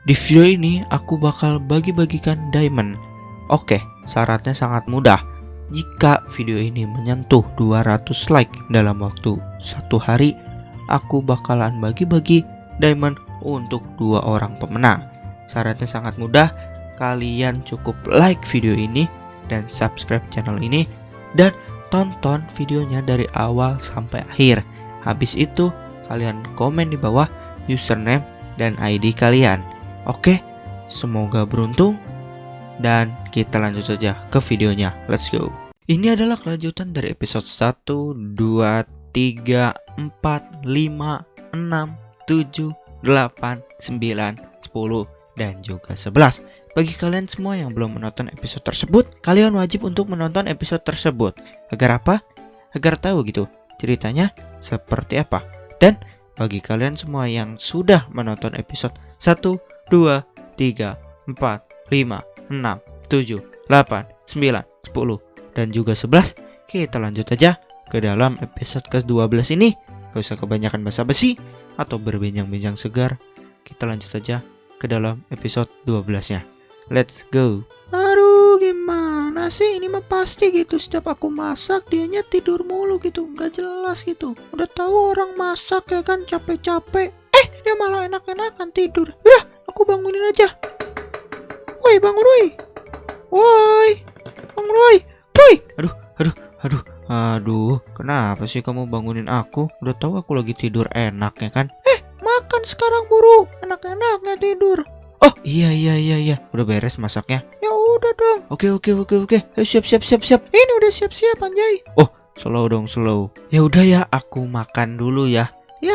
Di video ini aku bakal bagi-bagikan diamond. Oke, syaratnya sangat mudah. Jika video ini menyentuh 200 like dalam waktu satu hari, aku bakalan bagi-bagi diamond untuk dua orang pemenang. Syaratnya sangat mudah. Kalian cukup like video ini dan subscribe channel ini dan tonton videonya dari awal sampai akhir. Habis itu, kalian komen di bawah username dan ID kalian. Oke, semoga beruntung dan kita lanjut saja ke videonya. Let's go. Ini adalah kelanjutan dari episode 1, 2, 3, 4, 5, 6, 7, 8, 9, 10, dan juga 11. Bagi kalian semua yang belum menonton episode tersebut, kalian wajib untuk menonton episode tersebut. Agar apa? Agar tahu gitu ceritanya seperti apa. Dan bagi kalian semua yang sudah menonton episode 1, 2, 3, 4, 5, 6, 7, 8, 9, 10, dan juga 11 Kita lanjut aja ke dalam episode ke-12 ini. Gak usah kebanyakan basa-basi atau berbincang-bincang segar. Kita lanjut aja ke dalam episode 12 nya Let's go. Aduh gimana sih? Ini mah pasti gitu. Setiap aku masak dianya tidur mulu gitu. Nggak jelas gitu. Udah tahu orang masak ya kan? Capek-capek. Eh dia malah enak-enakan tidur. Ya aku bangunin aja. Woi bangun woi. Woi bangun woi. Woi. Aduh, aduh, aduh, aduh Kenapa sih kamu bangunin aku? Udah tahu aku lagi tidur enak ya kan? makan sekarang buru. Enak-enaknya tidur. Oh iya iya iya iya. Udah beres masaknya? Ya udah dong. Oke oke oke oke. Ayo siap siap siap siap. Ini udah siap-siap anjay. Slow dong slow. Ya udah ya aku makan dulu ya. Ya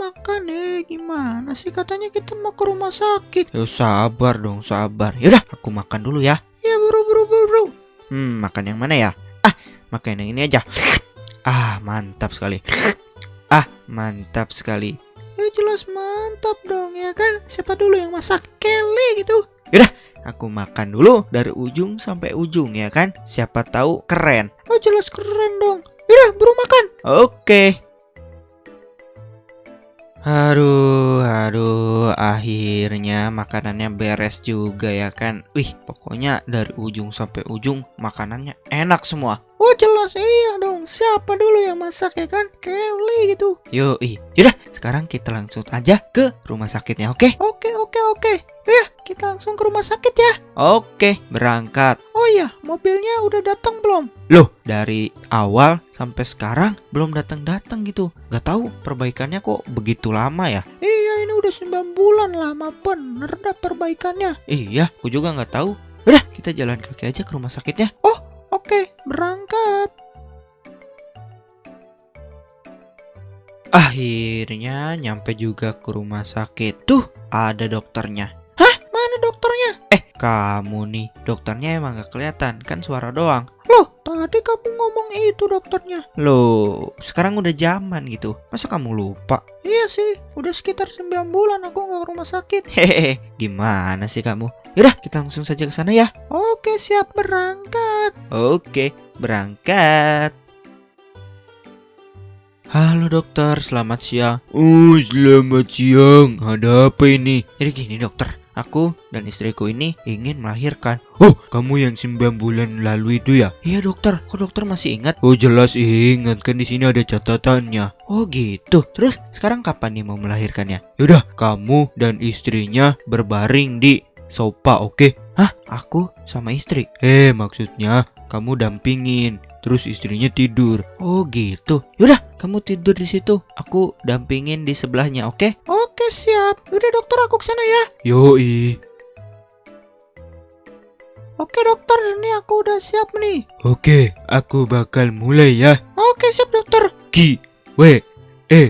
makan eh gimana sih? Katanya kita mau ke rumah sakit. Ya sabar dong sabar. Yaudah aku makan dulu ya. Ya buru buru buru buru Hmm makan yang mana ya? Ah makan yang ini aja. Ah mantap sekali. Ah mantap sekali. Ya jelas mantap dong ya kan? Siapa dulu yang masak Kelly gitu? Aku makan dulu dari ujung sampai ujung ya kan? Siapa tahu keren. Oh jelas keren dong. Yaudah buru makan. Oke. Aduh, aduh, akhirnya makanannya beres juga ya kan. Wih, pokoknya dari ujung sampai ujung makanannya enak semua. Oh jelas iya dong Siapa dulu yang masak ya kan Kelly gitu Yoi, yaudah sekarang kita langsung aja ke rumah sakitnya, oke? Oke oke oke Ya kita langsung ke rumah sakit ya Oke, berangkat. Oh iya mobilnya udah datang belum Loh, dari awal sampai sekarang belum datang-datang gitu. Gak tahu perbaikannya kok begitu lama ya? Iya ini udah 9 bulan lama bener dah perbaikannya Iya, aku juga nggak tahu. Udah, kita jalan kaki aja ke rumah sakitnya. Oke berangkat Akhirnya nyampe juga ke rumah sakit. Tuh, ada dokternya. Eh, kamu nih, dokternya emang gak kelihatan, kan suara doang. Loh tadi kamu ngomong itu dokternya Loh, sekarang udah zaman gitu. Masa kamu lupa? Iya sih udah sekitar 9 bulan aku nggak ke rumah sakit Hehehe, gimana sih kamu? Yaudah, kita langsung saja ke sana ya. Oke siap berangkat Oke, berangkat. Halo dokter, selamat siang. Oh, selamat siang. Ada apa ini? Jadi gini dokter, aku dan istriku ini ingin melahirkan. Oh, kamu yang 9 bulan lalu itu ya? Iya dokter, kok dokter masih ingat? Oh jelas ingat, kan di sini ada catatannya. Oh gitu. Terus sekarang kapan nih mau melahirkannya? Yaudah, kamu dan istrinya berbaring di sofa, oke? Hah? Aku sama istri? Eh, maksudnya kamu dampingin, terus istrinya tidur. Oh gitu. Yaudah, kamu tidur di situ. Aku dampingin di sebelahnya, oke? Oke siap Udah dokter aku ke sana ya Yoi. Oke dokter ini aku udah siap nih Oke, aku bakal mulai ya. Oke siap dokter Ki, W, E,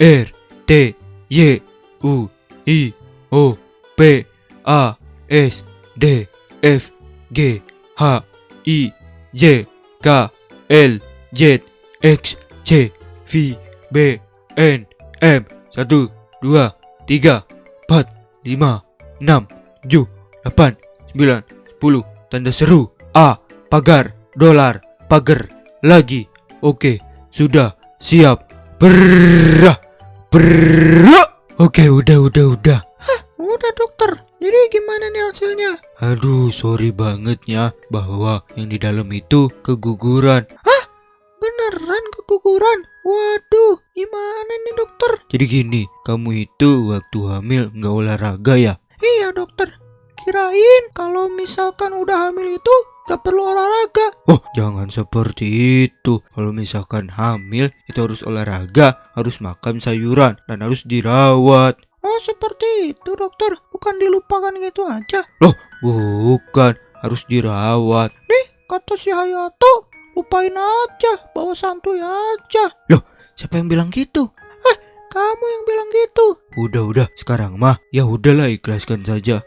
R, T, Y, U, I, O, P, A, S, D, F, G, H, I, J, K, L, Z, X, Y, V, B, N, M, 1, 2, 3, 4, 5, 6, 7, 8, 9, 10, tanda seru, A, pagar, dolar, pagar, lagi, oke, sudah, siap, berah, berah, oke, udah, udah, udah, Udah dokter. Jadi gimana nih hasilnya? Aduh, sorry banget ya bahwa yang di dalam itu keguguran. Beneran keguguran? Waduh, gimana nih dokter? Jadi gini, kamu itu waktu hamil nggak olahraga ya? Iya dokter. Kirain kalau misalkan udah hamil itu gak perlu olahraga. Oh, jangan seperti itu. Kalau misalkan hamil, itu harus olahraga, harus makan sayuran, dan harus dirawat. Oh seperti itu dokter. Bukan dilupakan gitu aja. Bukan, harus dirawat. Kata si Hayato, lupain aja. Bawa santuy aja. Siapa yang bilang gitu? Kamu yang bilang gitu. Udah, udah. Sekarang mah, ya udahlah ikhlaskan saja.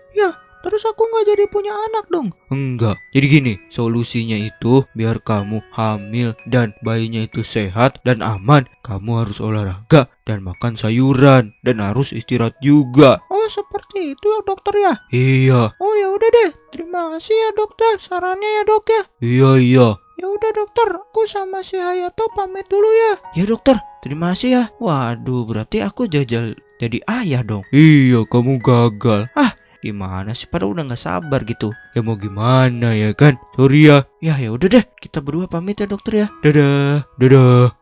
Terus aku nggak jadi punya anak dong. Enggak. Jadi gini, solusinya itu biar kamu hamil dan bayinya itu sehat dan aman, kamu harus olahraga dan makan sayuran dan harus istirahat juga. Oh seperti itu ya dokter ya. Iya, Oh ya udah deh. Terima kasih ya dokter. Sarannya ya dok ya. iya, iya. Ya udah dokter. Aku sama si Hayato pamit dulu ya. Ya dokter, terima kasih ya. Waduh, berarti aku jajal jadi ayah dong. Iya, kamu gagal. Ah, gimana sih? Padahal udah nggak sabar gitu. Ya mau gimana ya kan? Sorry ya. Ya ya udah deh, kita berdua pamit ya dokter ya. Dadah, dadah.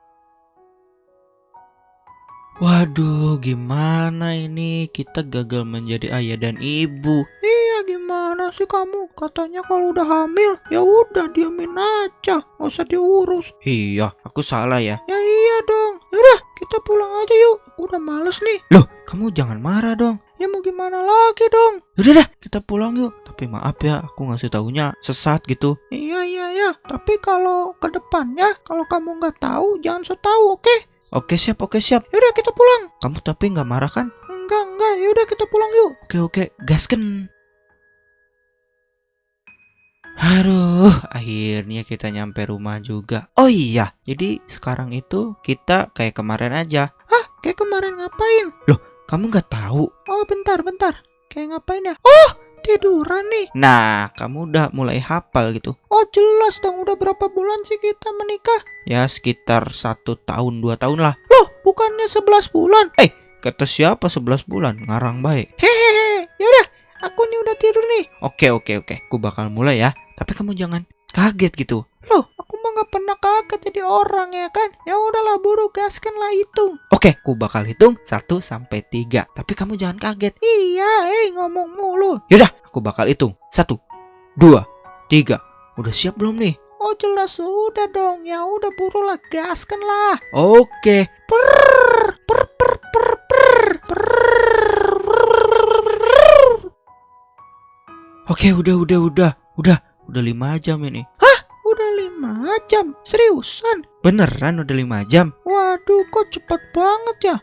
Waduh, gimana ini? Kita gagal menjadi ayah dan ibu. Iya gimana sih kamu? Katanya kalau udah hamil ya udah diamin aja. Nggak usah diurus. Iya, aku salah ya. Ya iya dong. Yaudah kita pulang aja yuk. Aku udah males nih. Loh, kamu jangan marah dong. Ya mau gimana lagi dong? Udah dah, kita pulang yuk. Tapi maaf ya, aku ngasih taunya sesat gitu. Iya iya iya. Tapi kalau ke depannya kalau kamu nggak tahu jangan so tahu oke? Oke siap, oke siap. Yaudah kita pulang. Kamu tapi nggak marah kan? Enggak enggak. Yaudah kita pulang yuk. Oke oke, gasken. Aduh, akhirnya kita nyampe rumah juga. Oh iya, jadi sekarang itu kita kayak kemarin aja. Kayak kemarin ngapain? Kamu nggak tahu? Oh bentar bentar. Kayak ngapain ya? Oh tiduran nih. Nah, kamu udah mulai hafal gitu. Oh jelas dong. Udah berapa bulan sih kita menikah? Ya sekitar satu tahun dua tahun lah. Loh bukannya 11 bulan? Kata siapa 11 bulan? Ngarang baik. Hehehe. Yaudah. Aku nih udah tidur nih. Oke oke oke, aku bakal mulai ya. Tapi kamu jangan kaget gitu. Loh, aku nggak pernah kaget jadi orang ya kan? Ya udahlah buru gaskan lah itu. Oke, aku bakal hitung 1 sampai 3. Tapi kamu jangan kaget. Iya, eh ngomong mulu. Yaudah, aku bakal hitung. 1 2 3. Udah siap belum nih? Oh jelas sudah dong. Ya udah buru lah gaskan lah. Oke. Per per per per per per. Oke, udah udah udah. Udah, udah 5 jam ini. Lima jam. Seriusan? Beneran udah 5 jam? Waduh, kok cepet banget ya?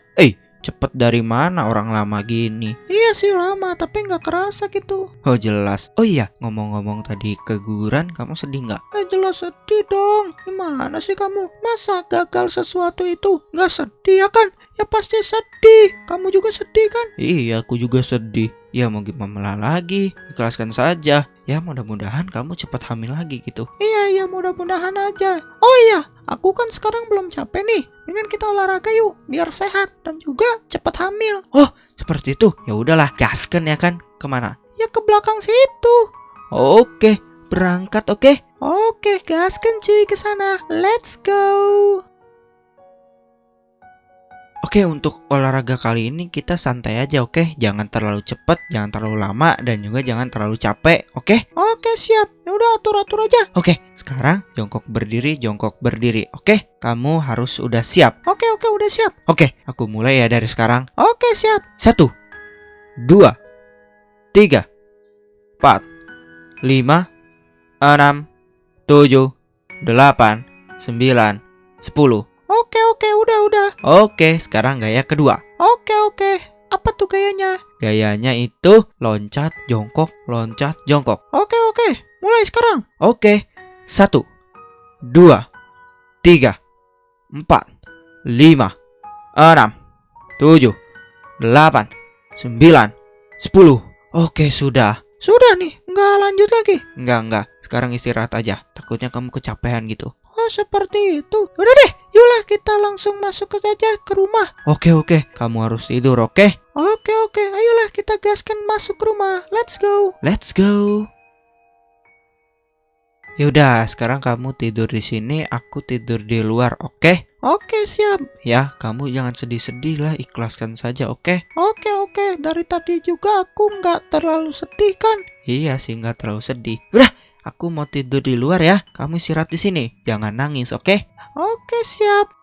Cepet dari mana orang lama gini? Iya sih lama, tapi nggak kerasa gitu. Oh jelas. Oh iya, ngomong-ngomong tadi keguguran, kamu sedih nggak? Eh jelas sedih dong. Gimana sih kamu? Masa gagal sesuatu itu nggak sedih ya kan? Ya pasti sedih. Kamu juga sedih kan? Iya, aku juga sedih. Ya mau gimana lagi? Ikhlaskan saja. Ya mudah-mudahan kamu cepat hamil lagi gitu. Iya iya mudah-mudahan aja. Oh iya, aku kan sekarang belum capek nih. Dengan kita olahraga yuk, biar sehat dan juga cepat hamil. Seperti itu. Ya udahlah, gaskan ya kan. Ke mana? Ya ke belakang situ. Oke, berangkat oke? Oke, gaskan cuy ke sana. Let's go. Oke, untuk olahraga kali ini kita santai aja, oke? Jangan terlalu cepat, jangan terlalu lama, dan juga jangan terlalu capek, oke? Oke siap. Ya udah atur-atur aja. Oke, sekarang jongkok berdiri, jongkok berdiri, oke? Kamu harus udah siap. Oke oke udah siap. Oke, aku mulai ya dari sekarang. Oke siap. Satu, dua, tiga, empat, lima, enam, tujuh, delapan, sembilan, sepuluh. Oke, sekarang gaya kedua. Oke oke. Apa tuh gayanya? Gayanya itu loncat, jongkok, loncat, jongkok. Oke oke. Mulai sekarang. Oke, satu, dua, tiga, empat, lima, enam, tujuh, delapan, sembilan, sepuluh. Oke, sudah. Sudah nih, nggak lanjut lagi. Enggak, enggak. Sekarang istirahat aja. Takutnya kamu kecapean gitu. Oh seperti itu. Udah deh, yuklah kita langsung masuk ke saja ke rumah. Oke, oke. Kamu harus tidur, oke? Oke oke, ayolah kita gaskan masuk rumah. Let's go. Let's go. Yaudah, sekarang kamu tidur di sini, aku tidur di luar, oke? Oke siap. Ya, kamu jangan sedih-sedih lah, ikhlaskan saja, oke? Oke oke, dari tadi juga aku nggak terlalu sedih kan? Iya sih, nggak terlalu sedih. Udah, aku mau tidur di luar ya. Kamu istirahat di sini, jangan nangis, oke? Oke siap.